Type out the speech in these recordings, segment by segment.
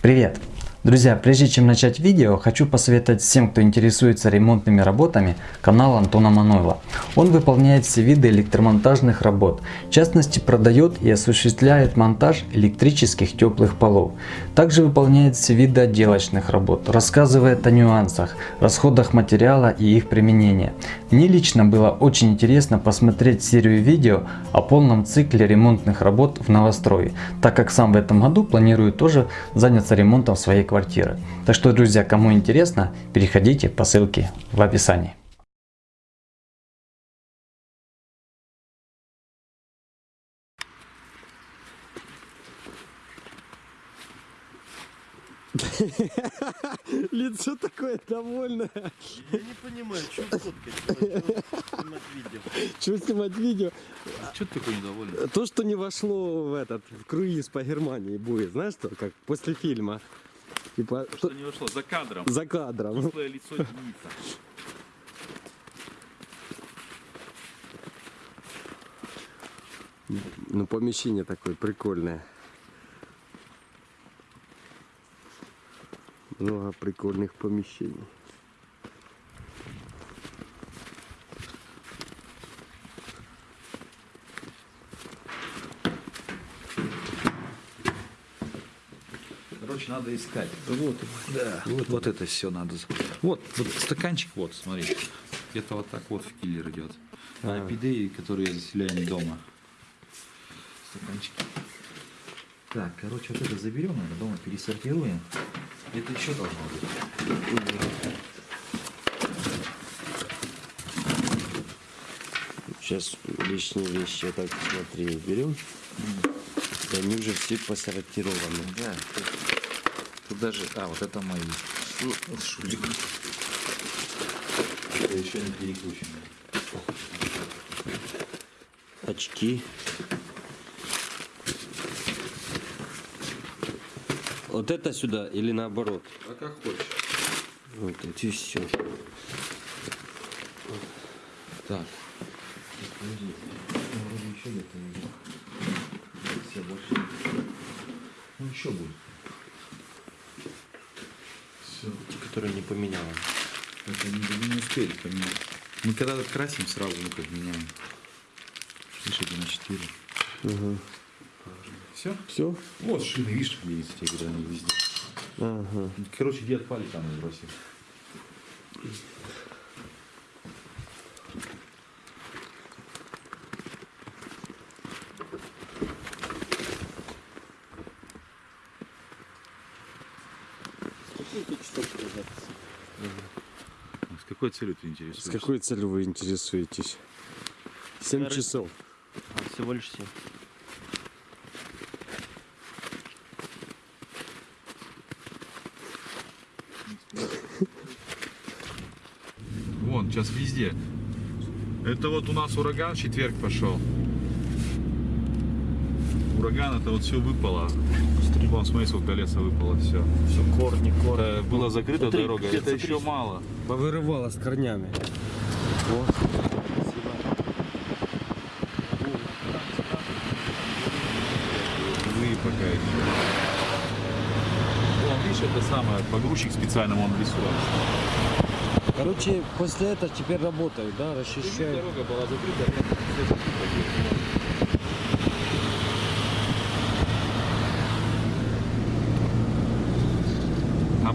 Привет! Друзья, прежде чем начать видео, хочу посоветовать всем, кто интересуется ремонтными работами, канал Антона Манойла. Он выполняет все виды электромонтажных работ, в частности продает и осуществляет монтаж электрических теплых полов. Также выполняет все виды отделочных работ, рассказывает о нюансах, расходах материала и их применения. Мне лично было очень интересно посмотреть серию видео о полном цикле ремонтных работ в новострое, так как сам в этом году планирую тоже заняться ремонтом своей квартиры. Так что, друзья, кому интересно, переходите по ссылке в описании. Лицо такое довольное. Я не понимаю, что фоткать, что снимать видео. Чего снимать видео? Что ты такой недовольный? То, что не вошло в этот в круиз по Германии будет, знаешь что, как после фильма. Типа Что не вошло, за кадром. за кадром. Твое лицо Дениса. Ну, помещение такое прикольное. Много прикольных помещений. Короче, надо искать. Вот, да, вот, вот это все надо. Вот, вот стаканчик, вот, смотри. Где-то вот так вот в киллер идет. А эпидеи, которые заселяем дома. Стаканчики. Так, короче, вот это заберем, наверное, дома пересортируем. Это еще должно быть. Сейчас лишние вещи вот так смотри, берем. Они уже все посортированы. Да. Тут, даже. А, вот это мои. Ну, шулик. Это еще не перекручено. Очки. Вот это сюда или наоборот? А как хочешь. Вот эти все. Так. Подожди. Ну, вроде еще где-то видел. Все больше. Ну еще будет. Все. Те, которые не поменяла. Это не, мы не успели поменять. Мы когда красим, сразу ну как меняем. Видишь, это на 4. Угу. Все? Все? Вот шины, видишь, видите, когда они везде. Ага. Короче, где отпали, там и бросил. Какой целью ты С интересуешься? какой целью вы интересуетесь? 7 Короче, часов. А, всего лишь 7. Вон, сейчас везде. Это вот у нас ураган в четверг пошел. Ураган это вот все выпало. Вон, смотри, сколько леса выпало, все. Все, корни, корни. Это была закрыта Смотри, дорога, это смотри. еще мало. Повырывала с корнями. Вы пока еще. Вон, видишь, это самое, погрузчик специально вон в лесу. Короче, после этого теперь работают, да, расчищают. Дорога была закрыта, а там всё закрыто.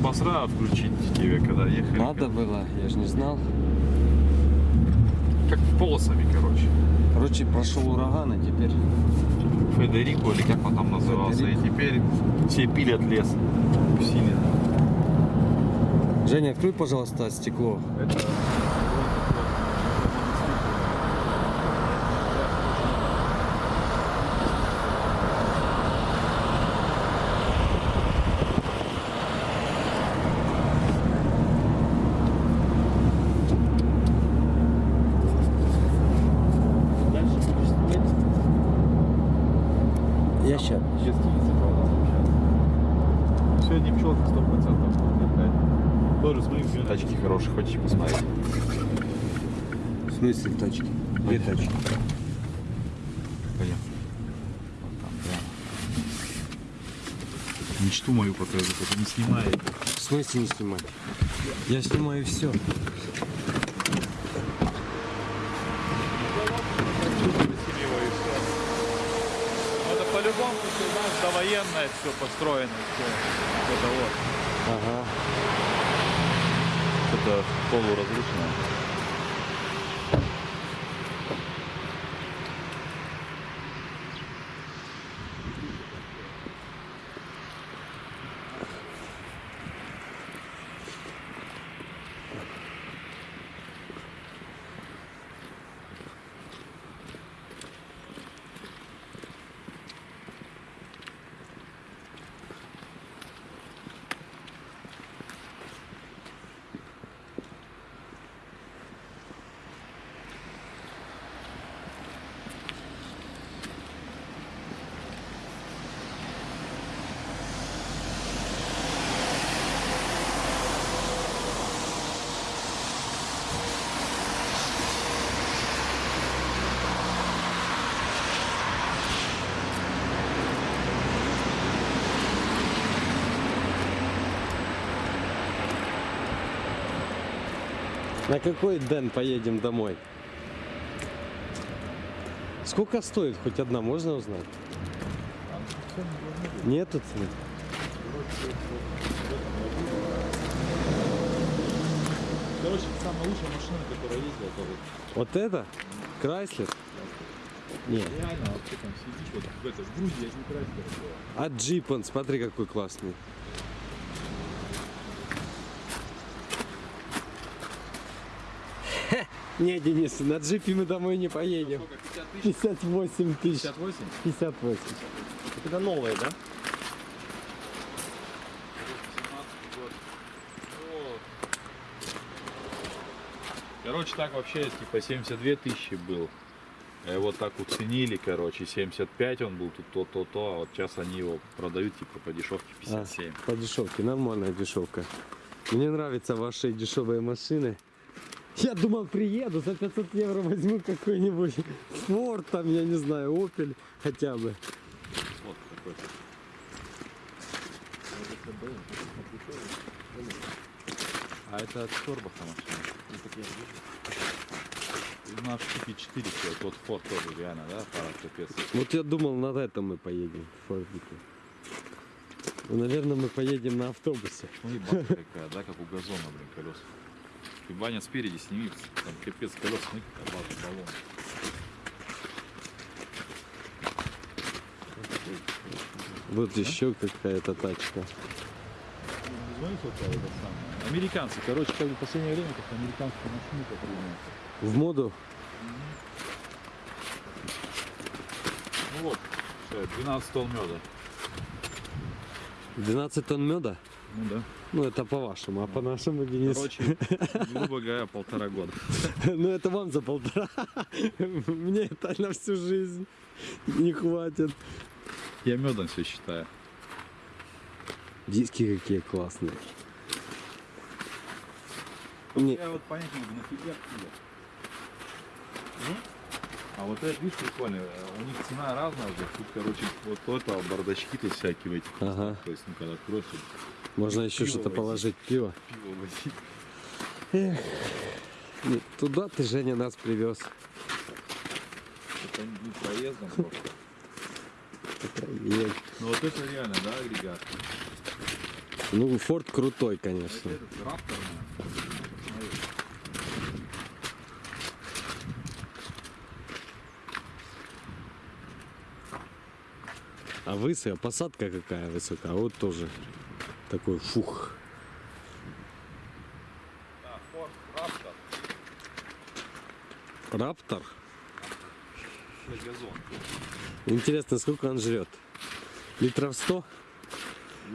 Обосра включить тебе, когда ехали. Надо было, я же не знал. Как полосами, короче. Короче, прошел ураган, и теперь Федерико, или как он там назывался. Федерико. И теперь все пилят лес. Усиленно. Женя, открой, пожалуйста, стекло. Это... Дальше будешь снимать. Я сейчас. Девственница, правда, вообще. Сегодня пчелка 100% летает. Тоже смотри, две тачки хорошие, хочешь посмотреть? В смысле тачки? Две тачки. Пойдем. Вот там, прямо. Мечту мою покажу, только не снимай. В смысле не снимать? Я снимаю все. Это по-любому, у нас довоенное все построено. Все. Это вот. Ага. Это полуразрушено. На какой день поедем домой? Сколько стоит хоть одна, можно узнать? Нету цены? Короче, самая лучшая машина, которая ездила, это вот Вот это? Крайслер? Нет. реально вообще там сидишь вот в это, в Грузии, я не Крайслер. А джип, он, смотри, какой классный. Не, Денис, на джипе мы домой не поедем. Сколько, 50 тысяч? 58 тысяч. 58? 58. Это новое, да? 17 год. Вот. Короче, так вообще, типа 72 тысячи был. Э, Вот так уценили, короче, 75 он был, тут то-то-то, а вот сейчас они его продают, типа, по дешевке 57. А, по дешевке, нормальная дешевка. Мне нравятся ваши дешевые машины. Я думал, приеду, за 500 евро возьму какой-нибудь Ford, там, я не знаю, Opel хотя бы. Вот такой. А это от Шорбаха машина. У нас штуки 4 стоят, вот Форд тоже реально, да, пара капец. Вот я думал, на этом мы поедем, в Фордике. Ну, наверное, мы поедем на автобусе. Смотри, банка такая, да, как у газона, блин, колеса. Ты баня спереди сними, там капец колес, база баллон. Вот еще какая-то тачка. Американцы, короче, как бы в последнее время как американские машины которые В моду. Ну вот, всё, 12 тонн меда. 12 тонн меда? Ну да. Ну, это по-вашему, а по-нашему, Денис? Короче, грубо говоря, полтора года. Ну, это вам за полтора. Мне это на всю жизнь не хватит. Я медом все считаю. Диски какие классные. Не, Я вот понять не могу, нафига пиво? А вот это, видишь, прикольно, э, у них цена разная уже. Тут, короче, вот это, бардачки тут всякие в этих. Ага. То есть, ну, когда откроешь, можно еще что-то положить, пиво. пиво возить. Ну, Туда ты, Женя, нас привез. Это не проездом просто. Ну вот это реально, да, агрегат? Ну, Форд крутой, конечно. Это этот раптор, наверное. Смотри. А высоко, посадка какая высокая, а вот тоже такой фух. Да, Ford Раптор. Интересно, сколько он жрет? Литров 100?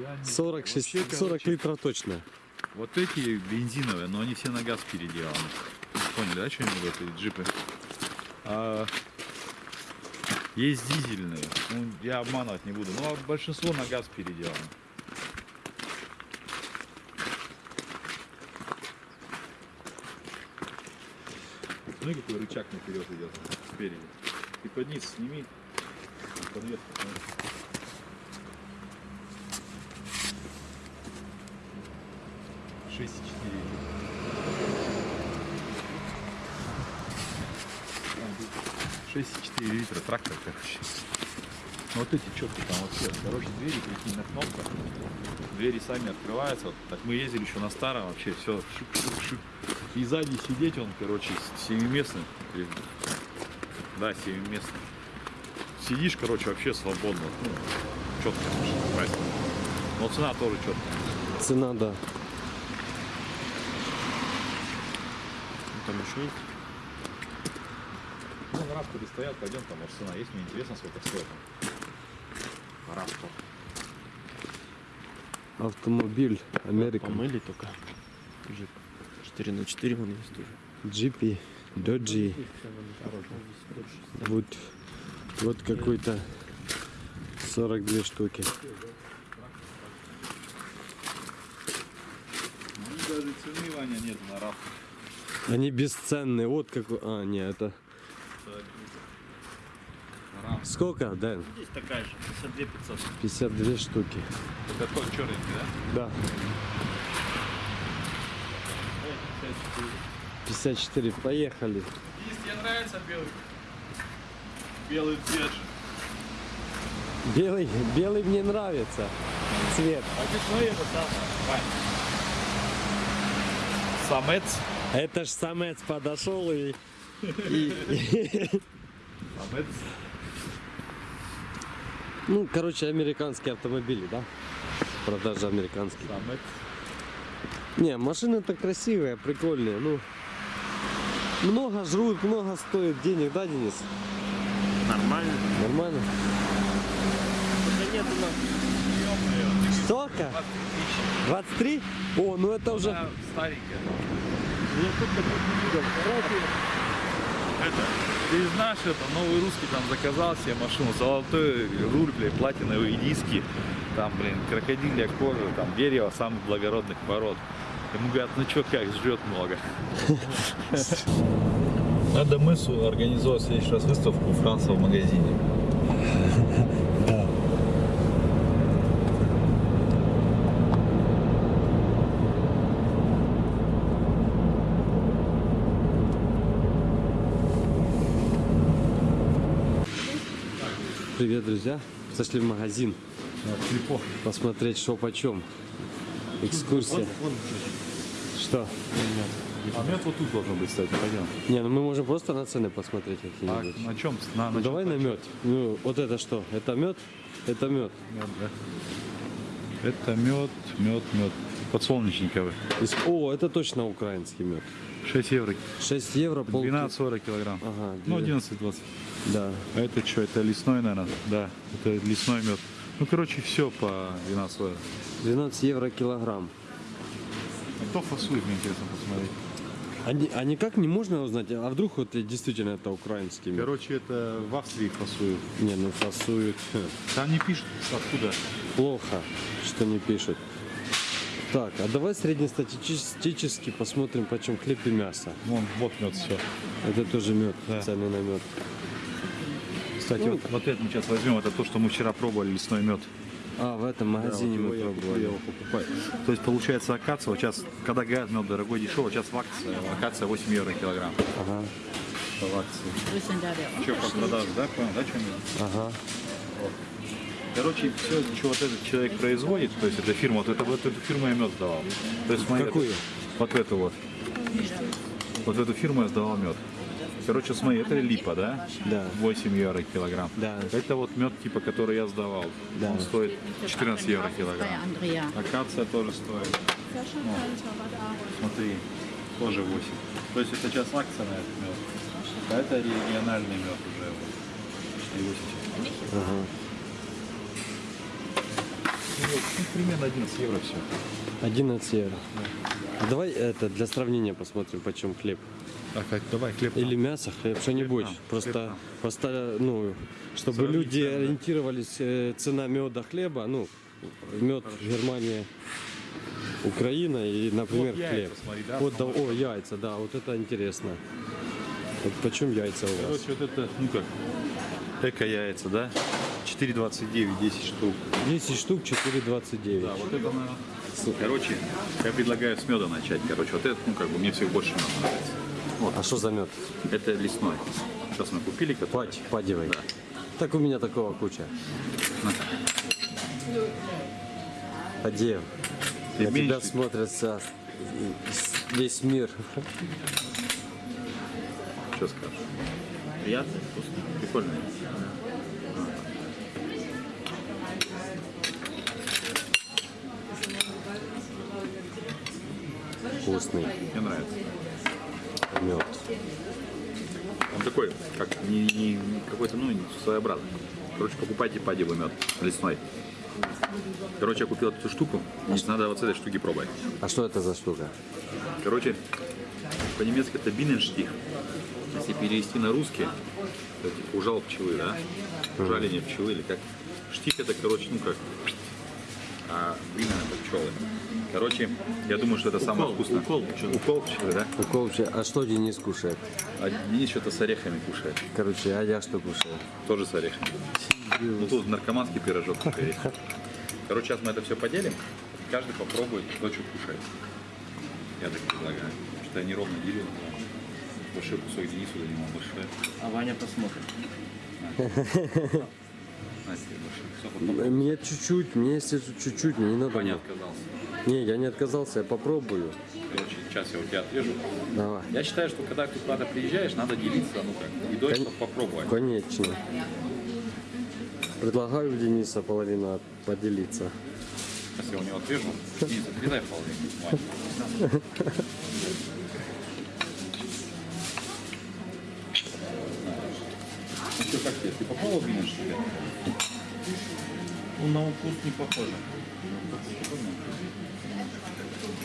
Я не- 46, Вообще, 40 короче, литров точно. Вот эти бензиновые, но они все на газ переделаны. Поняли, да, что-нибудь эти джипы? А, есть дизельные, ну, я обманывать не буду, но большинство на газ переделано. Ну и какой рычаг наперед идет спереди. Ты под низ сними, подвеску. смотри. 6,4 литра трактор, короче. Ну, Вот эти четко там вот все. Короче, двери, прикинь, на кнопках. Двери сами открываются. Вот так мы ездили еще на старом вообще, все шик-шик-шик. И сзади сидеть он, короче, с- семиместный. Да, семиместный. Сидишь, короче, вообще свободно. Ну, четко правильно. Но цена тоже четкая. Цена, да. Там еще есть. На Расторе стоят, пойдем там, может, цена есть, мне интересно, сколько стоит. Растор. Автомобиль Америка. Помыли только. Джип. 4 на 4 он есть тоже. Джипи, доджи. Вот, вот какой-то 42 штуки. Ну, даже цены, Ваня, нет на Растор. Они бесценные. Вот какой. А, не, это. Сколько, Дэн? Здесь такая же, 52 500. 52 штуки. Это тот черненький, да? Да. 54. Поехали. Есть, тебе нравится белый? Белый цвет. Белый, белый мне нравится. Цвет. А ты смотри, это самое. Самец. Это ж самец подошел и, и- Самец. Ну, короче, американские автомобили, да? Продажа американских. Самец. Не, машины-то красивые, прикольные. Ну, много жрут, много стоит денег, да, Денис? Нормально. Нормально. Да нет у нас. Сколько? 23? О, ну это уже... Она старенькая. Я тут таких не видел. Это, ты знаешь, это новый русский там заказал себе машину, золотой руль, блин, платиновые диски, там, блин, крокодилья кожа, там, дерево самых благородных пород. Ему говорят, ну чё, как, жрет много. Надо мысу организовать в следующий раз выставку у Франца в магазине. Привет, друзья. Зашли в магазин посмотреть, что почем. Экскурсия. Что? А мед вот тут должен быть, кстати, пойдем. Не, ну мы можем просто на цены посмотреть А какие-нибудь. на чем? На, на Ну, давай на мед. Ну, вот это что? Это мед? Это мед. Мед, да. Это мед, мед, мед. Подсолнечниковый. О, это точно украинский мед. 6 евро. 6 евро, пол... 12-40 килограмм. Ага, Ну, две- 11-20. Да. А это что? Это лесной, наверное? Да, это лесной мед. Ну, короче, все по 12 евро. 12 евро килограмм. А кто фасует, мне интересно посмотреть. А, не- а никак не можно узнать, а вдруг вот действительно это украинский мед? Короче, это в Австрии фасуют. Не, ну фасуют. Там не пишут, откуда. Плохо, что не пишут. Так, а давай среднестатистически посмотрим, почем хлеб и мясо. Вон, вот мед, все. Это тоже мед, Да. цены на мед. Кстати, вот, вот это мы сейчас возьмем, это то, что мы вчера пробовали, лесной мед. А, в этом магазине Да, вот мы пробовали. я его покупаю. То есть получается акация, вот сейчас, когда говорят мед дорогой, дешевый, сейчас в акции, акация 8 евро килограмм. Ага, Это в акции. Че, по продаже, да, понял, да, что мед? ага. Короче, все, что вот этот человек производит, то есть эта фирма, вот, это, вот эту фирму я мед сдавал. То есть смотри, Какую? это- вот эту вот. Вот в эту фирму я сдавал мед. Короче, смотри, это липа, да? Да. 8 евро килограмм. Да. Это вот мед, типа, который я сдавал. Да. Он стоит 14 евро килограмм. Акация тоже стоит. Ну, смотри, тоже 8. То есть это сейчас акция на этот мед. А это региональный мед уже. вот, 4,80. ага. Ну, примерно 11 евро все. 11 евро. А давай это для сравнения посмотрим, почем хлеб. А как, давай, хлеб. Или мясо, хлеб, что-нибудь. нам, Просто, хлеб нам. просто, ну, чтобы Сравнить люди цены, да. ориентировались, э, цена меда хлеба, ну, мед Германия, Украина и, например, Вот яйца, хлеб. смотри, да, вот, да, о, яйца, да, вот это интересно. Вот почем яйца у вас? Короче, вот это, ну как, эко яйца, да? 4,29, 10 штук. 10 штук 4,29. Да, вот это на Короче, я предлагаю с меда начать. Короче, вот этот, ну, как бы, мне всех больше мед нравится. А что за мед? Это лесной. Сейчас мы купили, который... Пать, падевый. Так у меня такого куча. Ты На тебя меньше- смотрится весь мир. Что скажешь? Приятно, вкусно. Прикольно. Вкусный Мне нравится. мед. Он такой, как не, не- какой-то, ну, своеобразный. Короче, покупайте падевый мед лесной. Короче, я купил эту штуку. Значит, надо вот с этой штуки пробовать. А что это за штука? Короче, по-немецки это биненштих. Если перевести на русский, это типа ужал пчелы, да? Ужаление пчелы или как? Штих это, короче, ну как, а это пчелы. Короче, я думаю, что это самое Укол, вкусное. укол пчелы. Укол пчелы, да? Укол вообще- А что Денис кушает? А Денис что-то с орехами кушает. Короче, а я что кушаю? Тоже с орехами. Ну тут наркоманский пирожок. Короче, сейчас мы это все поделим. Каждый попробует, кто что кушает. Я так предлагаю. Что они ровно делят. Большой кусок Денису дадим, а большой. А Ваня посмотрит. Кусок. Вот попробуй. Мне чуть-чуть, мне если чуть-чуть, мне не надо. Ваня много. отказался. Не, я не отказался, я попробую. Короче, сейчас я у тебя отрежу. Давай. Я считаю, что когда ты куда-то приезжаешь, надо делиться, ну как, едой, Кон- чтобы попробовать. Конечно. Предлагаю Дениса половину поделиться. Сейчас я у него отрежу. Денис, отрезай половину. Ваня. Ну что, как тебе? Ты попробовал что ли? Ну, на вкус не похоже.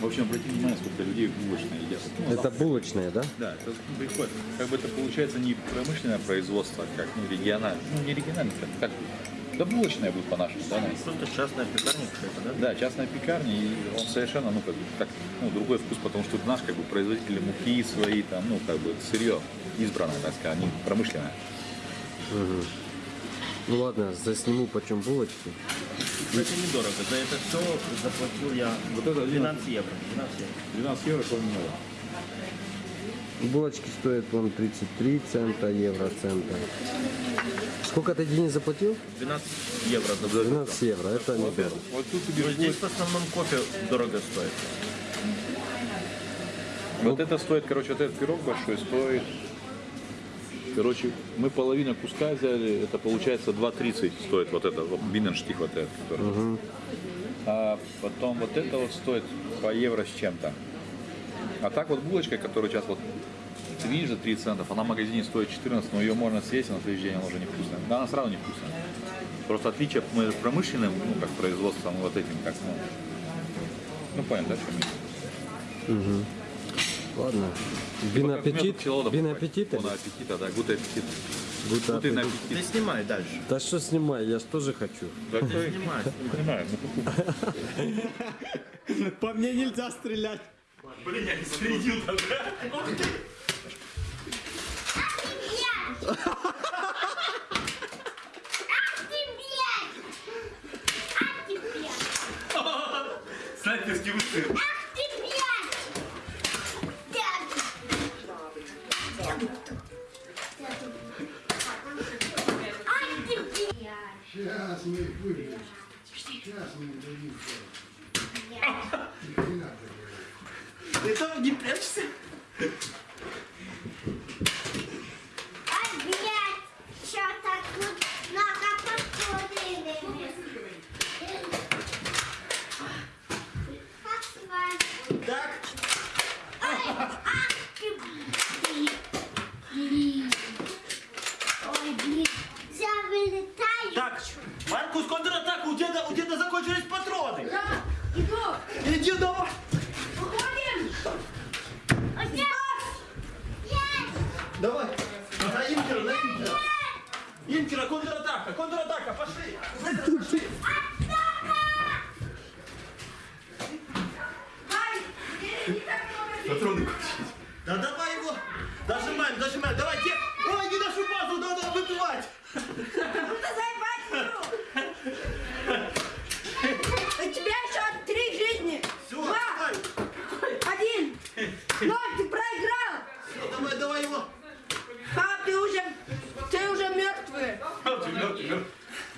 В общем, обрати внимание, сколько людей булочные едят. Ну, Это булочная, да? Да, это прикольно. Как бы это получается не промышленное производство, а как ну, региональное. Ну, не региональное, как, как да булочное будет по-нашему, да? Просто частная пекарня какая-то, да? Да, частная пекарня, и он совершенно, ну, как бы, как, ну, другой вкус, потому что наш, как бы, производители муки свои, там, ну, как бы, сырье избранное, так сказать, не промышленное. Ну ладно, засниму почем булочки. Это недорого. За это все заплатил я Вот это 12 евро. 12 евро. 12 евро, кроме него. Булочки стоят вон 33 цента, евро цента. Сколько ты Денис заплатил? 12 евро заплатил. 12 евро, это недорого. Вот тут здесь в основном кофе дорого стоит. Вот это стоит, короче, вот этот пирог большой стоит. Короче, мы половину куска взяли, это получается 2,30 стоит вот это, вот биненштих вот этот. который. А потом вот это вот стоит по евро с чем-то. А так вот булочка, которая сейчас вот ты видишь за 30 центов, она в магазине стоит 14, но ее можно съесть, а на следующий день она уже невкусная. Да, она сразу невкусная. Просто отличие мы промышленным, ну, как производством, вот этим, как, ну, ну, понял, да, что я имею виду? Ладно. Бин метод аппетит? Бин аппетита? Бон аппетита, да, гуд аппетит. Гуд аппетит. Ты аппетит. снимай дальше. Да что снимай, я ж тоже хочу. Да, кто их Снимай. не понимаю, ну, По мне нельзя стрелять. Снайперский выстрел. Сейчас мы их выберем. Сейчас мы их дадим. Не надо говорить. Ты там не прячься. Опять что-то тут много посмотрели. Как с вами? Так. Ах ты, блин. Ой, блин, вся вылетаю. Так, Маркус, контратака, у деда, у деда закончились патроны. Да, иду. Иди давай. Уходим. Опять. Есть. Давай. На Инкера, на Инкера. Инкера, контратака, контратака, пошли. Быстро, пошли. Патроны кончились. Да давай его. Дожимаем, дожимаем. Давай, дед. Ой, не нашу базу, надо выбивать. У тебя еще три жизни.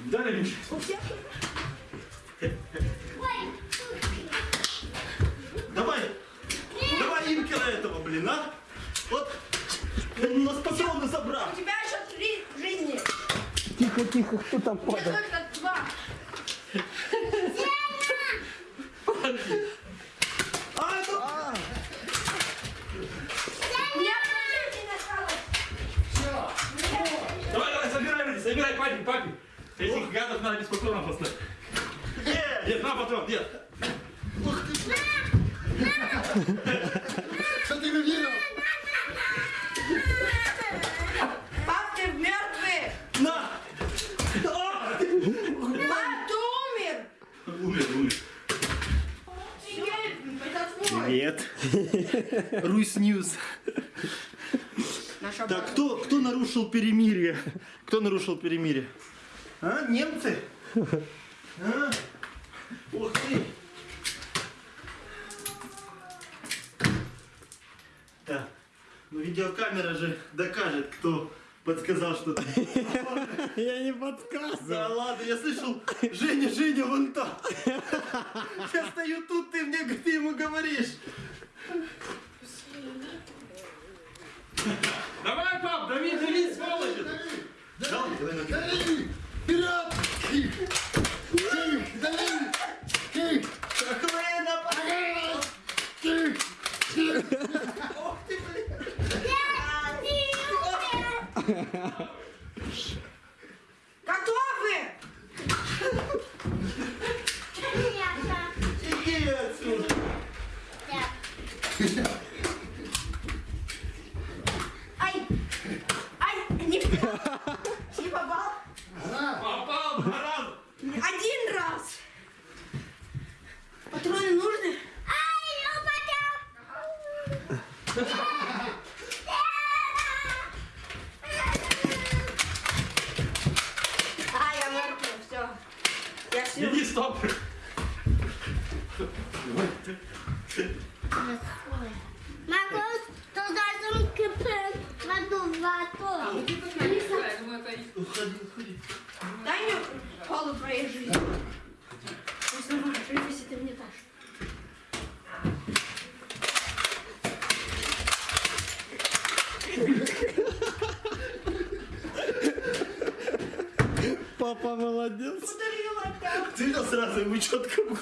Дали Миша. Ой, Давай. Давай инкера этого, блин, а? Вот. Он нас патроны забрал. У тебя еще три жизни. Тихо, тихо, кто там Мне падал? только два. А, это... Мне жизни осталось. Давай, давай, собирай, Руди, собирай, папе, папе. Этих гадов надо без патронов оставить. Нет. Нет, на патрон, нет. Что ты видел? Пап, ты мертвый. На. А, Пап, ты умер. Умер, умер. Это твой. Нет. Русь Ньюс. Наша Так, кто, кто нарушил перемирие? Кто нарушил перемирие? А, немцы? А? Ух ты! Так, ну видеокамера же докажет, кто подсказал что-то. Я не подсказывал. Да ладно, я слышал, Женя, Женя, вон там. Я стою тут, ты мне ты ему говоришь. Давай, твоей жизни. Пусть на живись, ты мне дашь. Папа молодец. Ты сразу ему четко в